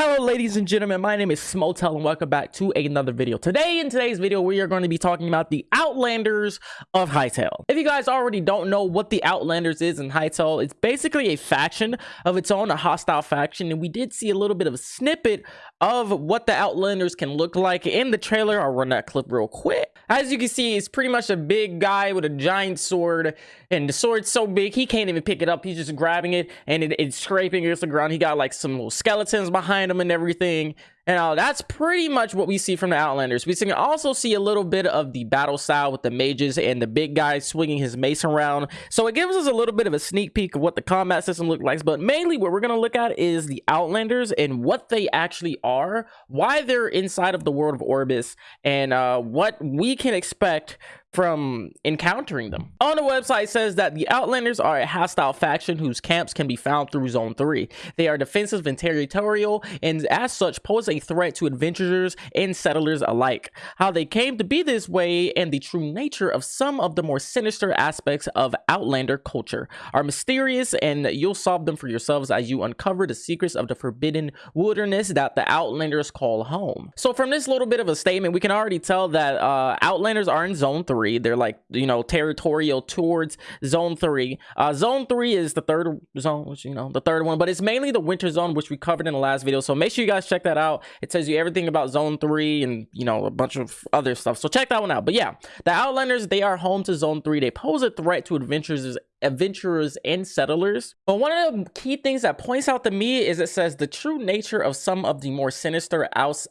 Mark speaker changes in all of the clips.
Speaker 1: Hello ladies and gentlemen, my name is Smojo and welcome back to another video. Today in today's video, we are going to be talking about the Outlanders of Hytale. If you guys already don't know what the Outlanders is in Hytale, it's basically a faction of its own, a hostile faction, and we did see a little bit of a snippet of what the Outlanders can look like in the trailer. I'll run that clip real quick. As you can see, he's pretty much a big guy with a giant sword, and the sword's so big, he can't even pick it up. He's just grabbing it, and it, it's scraping against the ground. He got like some little skeletons behind him and everything. And uh, that's pretty much what we see from the Outlanders. We can also see a little bit of the battle style with the mages and the big guy swinging his mace around. So it gives us a little bit of a sneak peek of what the combat system looks like. But mainly what we're going to look at is the Outlanders and what they actually are, why they're inside of the world of Orbis, and uh, what we can expect from encountering them. On the website says that the Outlanders are a hostile faction whose camps can be found through Zone 3. They are defensive and territorial and as such pose a threat to adventurers and settlers alike. How they came to be this way and the true nature of some of the more sinister aspects of Outlander culture are mysterious and you'll solve them for yourselves as you uncover the secrets of the forbidden wilderness that the Outlanders call home. So from this little bit of a statement, we can already tell that uh, Outlanders are in Zone 3 three. They're like, you know, territorial towards zone three. Uh, zone three is the third zone, which, you know, the third one, but it's mainly the winter zone, which we covered in the last video. So make sure you guys check that out. It tells you everything about zone three and, you know, a bunch of other stuff. So check that one out. But yeah, the Outlanders, they are home to zone three. They pose a threat to adventurers adventurers and settlers. But one of the key things that points out to me is it says the true nature of some of the more sinister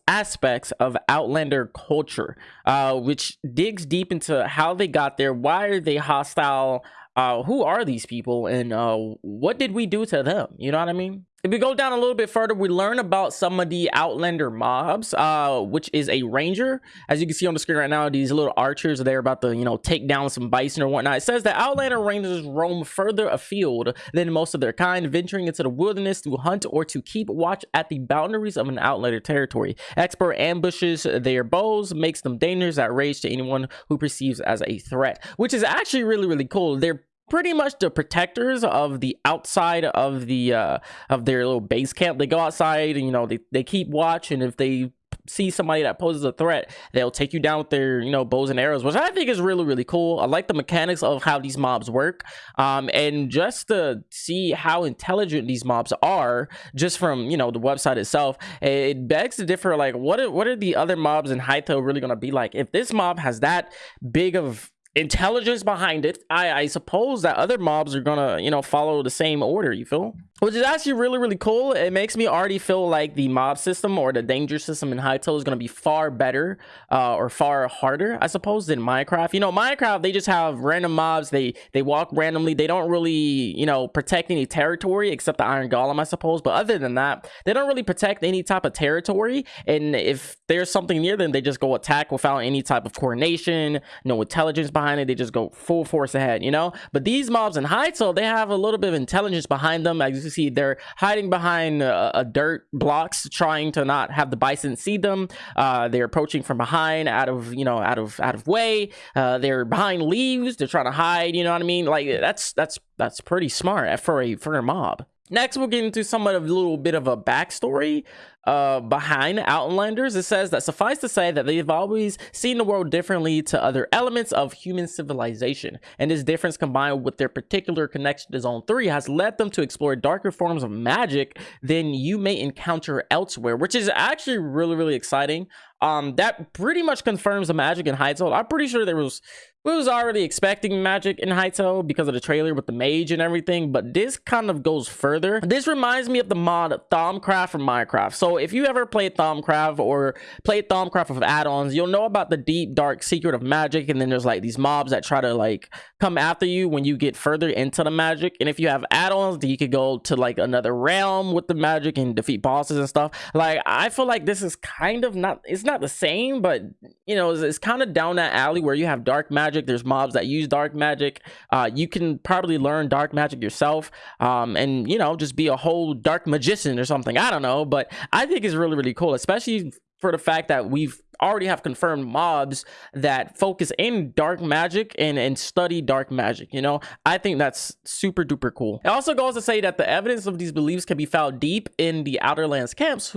Speaker 1: aspects of Outlander culture, uh, which digs deep into how they got there, why are they hostile, uh, who are these people, and uh, what did we do to them? You know what I mean? If we go down a little bit further, we learn about some of the Outlander mobs, uh, which is a ranger. As you can see on the screen right now, these little archers, they're about to, you know, take down some bison or whatnot. It says that Outlander rangers roam further afield than most of their kind, venturing into the wilderness to hunt or to keep watch at the boundaries of an Outlander territory. Expert ambushes their bows, makes them dangerous at range to anyone who perceives as a threat, which is actually really, really cool. They're pretty much the protectors of the outside of the uh of their little base camp. They go outside and you know they, they keep watch and if they see somebody that poses a threat they'll take you down with their you know bows and arrows which i think is really really cool. I like the mechanics of how these mobs work um and just to see how intelligent these mobs are just from you know the website itself it begs to differ like what are, what are the other mobs in Hytale really going to be like? If this mob has that big of intelligence behind it. I i suppose that other mobs are gonna you know follow the same order you feel which is actually really really cool. It makes me already feel like the mob system or the danger system in Hytale is going to be far better uh, or far harder i suppose than minecraft. You know minecraft they just have random mobs. They they walk randomly. They don't really you know protect any territory except the iron golem i suppose. But other than that they don't really protect any type of territory. And if there's something near them they just go attack without any type of coordination no intelligence behind it. They just go full force ahead you know? But these mobs in Hytale they have a little bit of intelligence behind them as see they're hiding behind uh, a dirt blocks trying to not have the bison see them. Uh, they're approaching from behind out of you know out of out of way. Uh, they're behind leaves. They're trying to hide you know what i mean? Like that's that's that's pretty smart for a for a mob Next, we'll get into somewhat of a little bit of a backstory uh, behind Outlanders. It says that suffice to say that they've always seen the world differently to other elements of human civilization. And this difference combined with their particular connection to Zone 3 has led them to explore darker forms of magic than you may encounter elsewhere, which is actually really, really exciting. Um, that pretty much confirms the magic in Hytale. I'm pretty sure there was we was already expecting magic in Hytale because of the trailer with the mage and everything, but this kind of goes further. This reminds me of the mod Thaumcraft from Minecraft. So if you ever played Thaumcraft or played Thaumcraft with add-ons, you'll know about the deep, dark secret of magic, and then there's like these mobs that try to like come after you when you get further into the magic. And if you have add-ons, you could go to like another realm with the magic and defeat bosses and stuff. Like I feel like this is kind of not, it's not the same, but you know, it's, it's kind of down that alley where you have dark magic magic. There's mobs that use dark magic. Uh, you can probably learn dark magic yourself um, and you know just be a whole dark magician or something. I don't know but i think it's really really cool especially for the fact that we've already have confirmed mobs that focus in dark magic and and study dark magic you know? I think that's super duper cool. It also goes to say that the evidence of these beliefs can be found deep in the Outlanders camps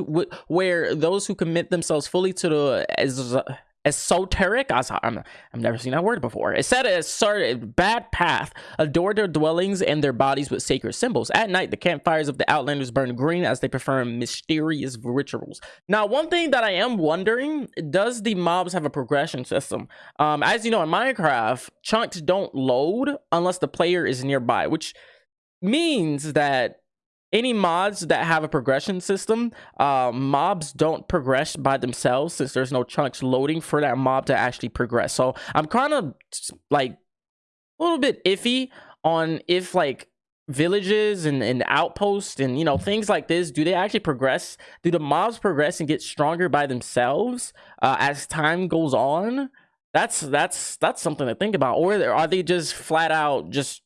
Speaker 1: where those who commit themselves fully to the esoteric i am i've never seen that word before. It said a certain bad path. Adore their dwellings and their bodies with sacred symbols. At night the campfires of the outlanders burn green as they perform mysterious rituals. Now one thing that i am wondering does the mobs have a progression system? Um as you know in minecraft chunks don't load unless the player is nearby which means that any mods that have a progression system uh, mobs don't progress by themselves since there's no chunks loading for that mob to actually progress. So i'm kind of like a little bit iffy on if like villages and, and outposts and you know things like this do they actually progress? Do the mobs progress and get stronger by themselves uh, as time goes on? That's that's that's something to think about. Or are they just flat out just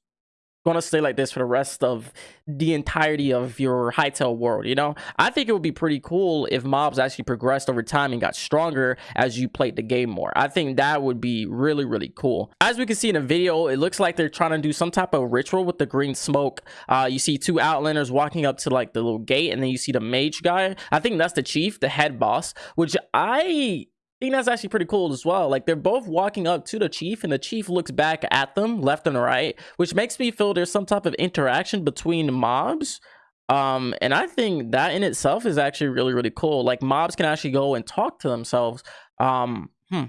Speaker 1: going to stay like this for the rest of the entirety of your Hytale world, you know? I think it would be pretty cool if mobs actually progressed over time and got stronger as you played the game more. I think that would be really, really cool. As we can see in the video, it looks like they're trying to do some type of ritual with the green smoke. Uh, you see two outlanders walking up to like the little gate and then you see the mage guy. I think that's the chief, the head boss, which I think that's actually pretty cool as well. Like they're both walking up to the chief and the chief looks back at them left and right, which makes me feel there's some type of interaction between mobs. Um, and I think that in itself is actually really, really cool. Like mobs can actually go and talk to themselves. Um, hmm.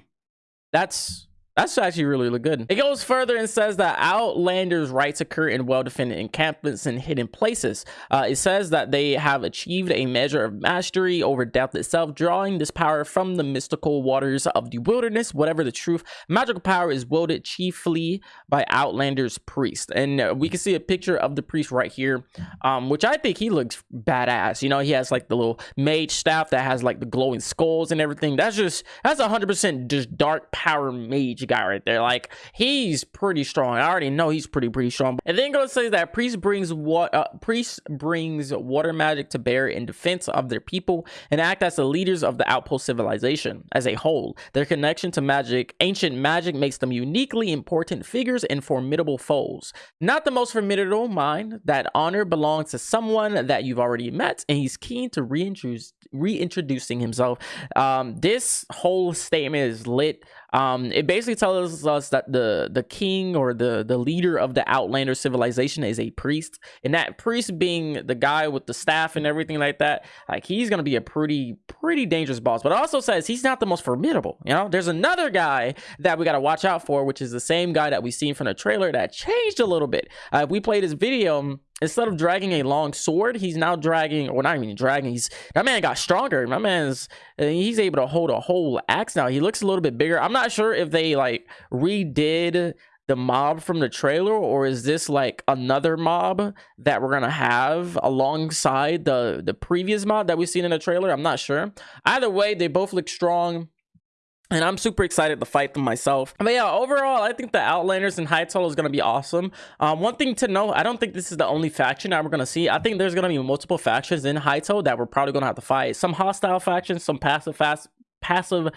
Speaker 1: That's that's actually really, really good. It goes further and says that Outlanders' rites occur in well-defended encampments and hidden places. Uh, it says that they have achieved a measure of mastery over death itself, drawing this power from the mystical waters of the wilderness. Whatever the truth, magical power is wielded chiefly by Outlanders' priest. And uh, we can see a picture of the priest right here, um, which I think he looks badass. You know, he has like the little mage staff that has like the glowing skulls and everything. That's just, that's 100% just dark power mage guy right there. Like he's pretty strong. I already know he's pretty pretty strong. And then goes say that priest brings what uh, priest brings water magic to bear in defense of their people and act as the leaders of the outpost civilization as a whole. Their connection to magic, ancient magic, makes them uniquely important figures and formidable foes. Not the most formidable mind. That honor belongs to someone that you've already met, and he's keen to reintroduce reintroducing himself. Um, this whole statement is lit. Um, it basically tells us that the the king or the the leader of the Outlander civilization is a priest, and that priest being the guy with the staff and everything like that, like he's gonna be a pretty pretty dangerous boss. But it also says he's not the most formidable. You know, there's another guy that we gotta watch out for, which is the same guy that we seen from the trailer that changed a little bit. Uh, we played his video instead of dragging a long sword, he's now dragging, or not even dragging. He's that man got stronger. My man's he's able to hold a whole axe now. He looks a little bit bigger. I'm not sure if they like redid the mob from the trailer or is this like another mob that we're gonna have alongside the the previous mob that we've seen in the trailer i'm not sure either way they both look strong and I'm super excited to fight them myself. But yeah, overall, I think the Outlanders and Hytale is going to be awesome. Um, one thing to know, I don't think this is the only faction that we're going to see. I think there's going to be multiple factions in Hytale that we're probably going to have to fight. Some hostile factions, some passive fast, passive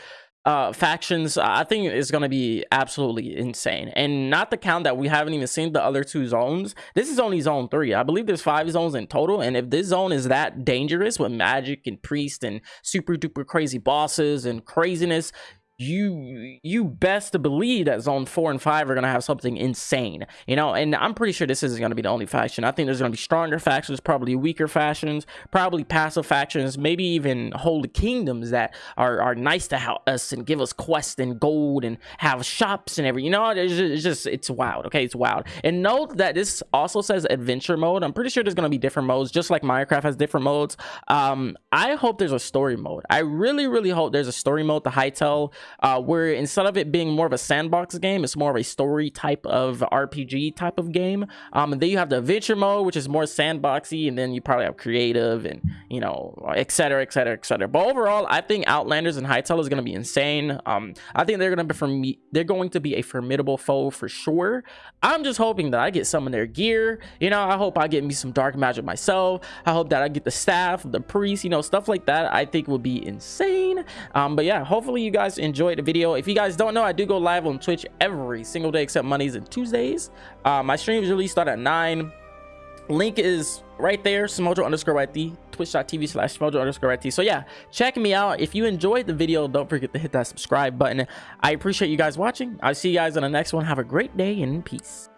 Speaker 1: uh, factions, I think is going to be absolutely insane. And not the count that we haven't even seen the other two zones. This is only zone three. I believe there's five zones in total. And if this zone is that dangerous with magic and priest and super duper crazy bosses and craziness, you you best to believe that zone four and five are gonna have something insane you know? And i'm pretty sure this isn't gonna be the only faction. I think there's gonna be stronger factions probably weaker factions probably passive factions maybe even whole kingdoms that are are nice to help us and give us quests and gold and have shops and everything you know? It's just, it's just it's wild okay? It's wild. And note that this also says adventure mode. I'm pretty sure there's gonna be different modes just like minecraft has different modes. Um i hope there's a story mode. I really really hope there's a story mode to Hytale uh, where instead of it being more of a sandbox game, it's more of a story type of RPG type of game. Um, and then you have the adventure mode, which is more sandboxy, and then you probably have creative and you know, etc., etc., etc. But overall, I think Outlanders and Hytale is going to be insane. Um, I think they're going to be for me. They're going to be a formidable foe for sure. I'm just hoping that I get some of their gear. You know, I hope I get me some dark magic myself. I hope that I get the staff, the priest, you know, stuff like that. I think will be insane. Um, but yeah, hopefully you guys enjoyed the video. If you guys don't know, I do go live on Twitch every single day except Mondays and Tuesdays. Uh, my streams usually start at 9. Link is right there, Smojo underscore YT, twitch.tv slash Smojo underscore YT. So yeah, check me out. If you enjoyed the video, don't forget to hit that subscribe button. I appreciate you guys watching. I'll see you guys in the next one. Have a great day and peace.